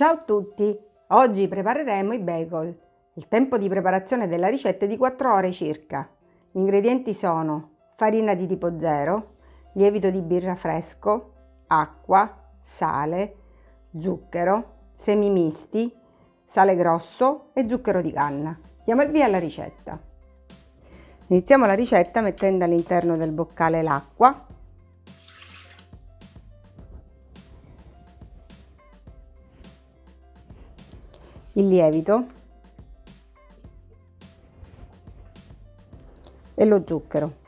Ciao a tutti! Oggi prepareremo i bagel. Il tempo di preparazione della ricetta è di 4 ore circa. Gli ingredienti sono farina di tipo 0, lievito di birra fresco, acqua, sale, zucchero, semi misti, sale grosso e zucchero di canna. Diamo il via alla ricetta. Iniziamo la ricetta mettendo all'interno del boccale l'acqua il lievito e lo zucchero.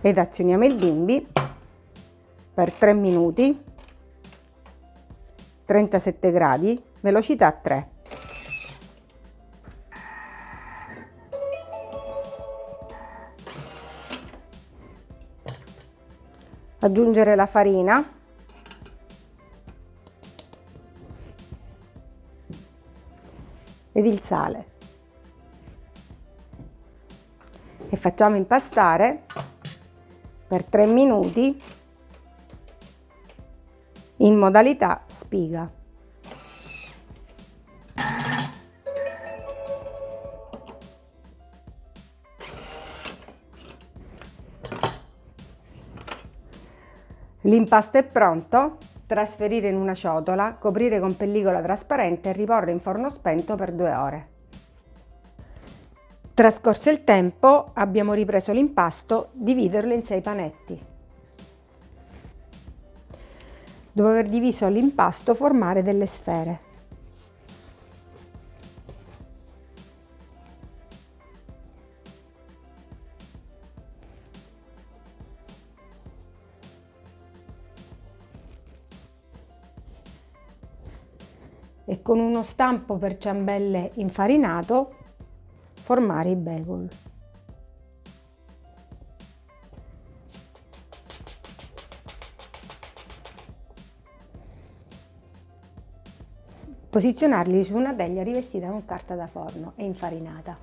Ed azioniamo il bimbi per 3 minuti 37 gradi velocità 3 aggiungere la farina ed il sale e facciamo impastare per 3 minuti in modalità spiga. L'impasto è pronto, trasferire in una ciotola, coprire con pellicola trasparente e riporre in forno spento per due ore. Trascorso il tempo abbiamo ripreso l'impasto, dividerlo in sei panetti. Dopo aver diviso l'impasto formare delle sfere. E con uno stampo per ciambelle infarinato formare i bagel. Posizionarli su una teglia rivestita con carta da forno e infarinata.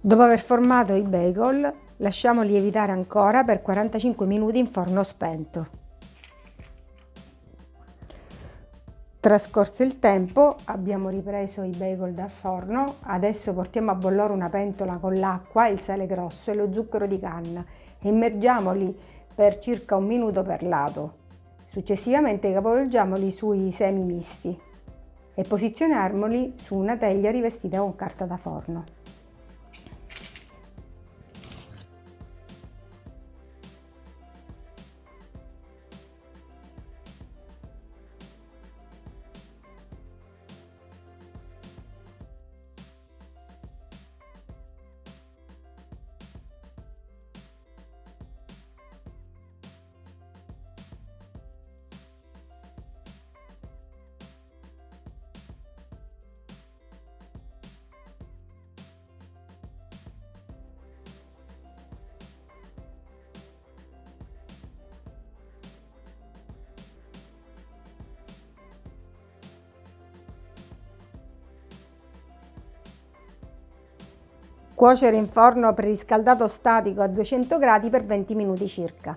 Dopo aver formato i bagel, lasciamo lievitare ancora per 45 minuti in forno spento. Trascorso il tempo abbiamo ripreso i bagel dal forno, adesso portiamo a bollore una pentola con l'acqua, il sale grosso e lo zucchero di canna e immergiamoli per circa un minuto per lato. Successivamente capovolgiamoli sui semi misti e posizioniamoli su una teglia rivestita con carta da forno. Cuocere in forno preriscaldato statico a 200 gradi per 20 minuti circa.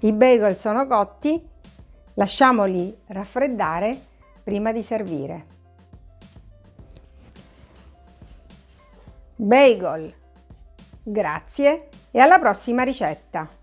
I bagel sono cotti, lasciamoli raffreddare prima di servire. Bagel, grazie e alla prossima ricetta!